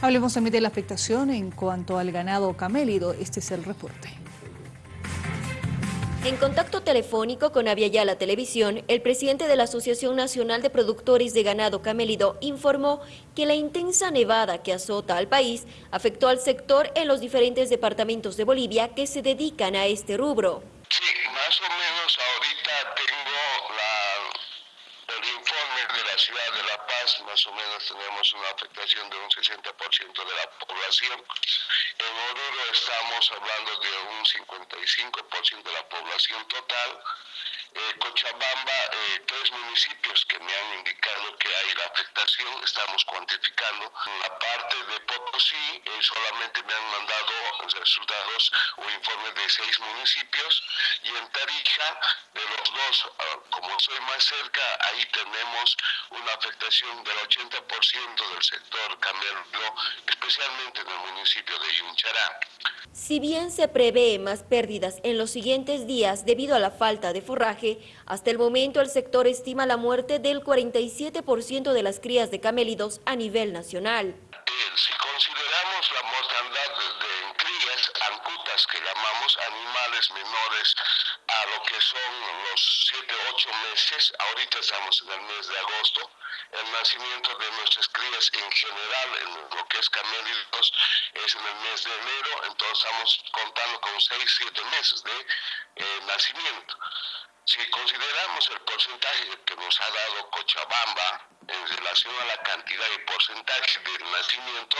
Hablemos también de la afectación en cuanto al ganado camélido. Este es el reporte. En contacto telefónico con Aviala Televisión, el presidente de la Asociación Nacional de Productores de Ganado Camélido informó que la intensa nevada que azota al país afectó al sector en los diferentes departamentos de Bolivia que se dedican a este rubro. Sí, más o menos ahorita tengo el informe de la ciudad de La Más o menos tenemos una afectación de un 60% de la población. En Oruro estamos hablando de un 55% de la población total. Cochabamba, eh, tres municipios que me han indicado que hay la afectación, estamos cuantificando. La parte de Potosí eh, solamente me han mandado resultados o informes de seis municipios y en Tarija, de los dos, ah, como soy más cerca, ahí tenemos una afectación del 80% del sector camelo, especialmente en el municipio de Yunchará. Si bien se prevé más pérdidas en los siguientes días debido a la falta de forraje, hasta el momento el sector estima la muerte del 47% de las crías de camélidos a nivel nacional. Si consideramos la mortandad de, crías, ancutas que llamamos animales menores a lo que son los 7, 8 meses, ahorita estamos en el mes de agosto, el nacimiento de nuestras crías en general, en lo que es camélidos, es en el mes de enero, entonces estamos contando con 6, 7 meses de eh, nacimiento. Si consideramos el porcentaje que nos ha dado Cochabamba en relación a la cantidad y porcentaje del nacimiento,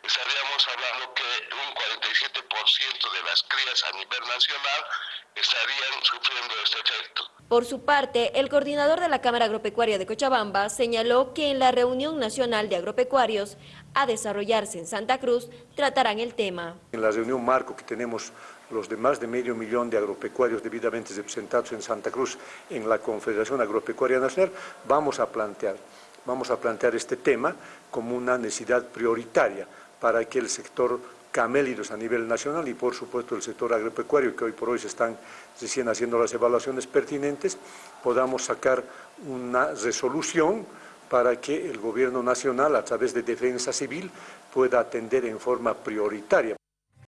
estaríamos hablando que un 47% de las crías a nivel nacional estarían sufriendo este efecto. Por su parte, el coordinador de la Cámara Agropecuaria de Cochabamba señaló que en la reunión nacional de agropecuarios a desarrollarse en Santa Cruz tratarán el tema. En la reunión marco que tenemos los de más de medio millón de agropecuarios debidamente representados en Santa Cruz en la Confederación Agropecuaria Nacional, vamos a plantear, vamos a plantear este tema como una necesidad prioritaria para que el sector camélidos a nivel nacional y por supuesto el sector agropecuario que hoy por hoy se están recién haciendo las evaluaciones pertinentes, podamos sacar una resolución para que el gobierno nacional a través de defensa civil pueda atender en forma prioritaria.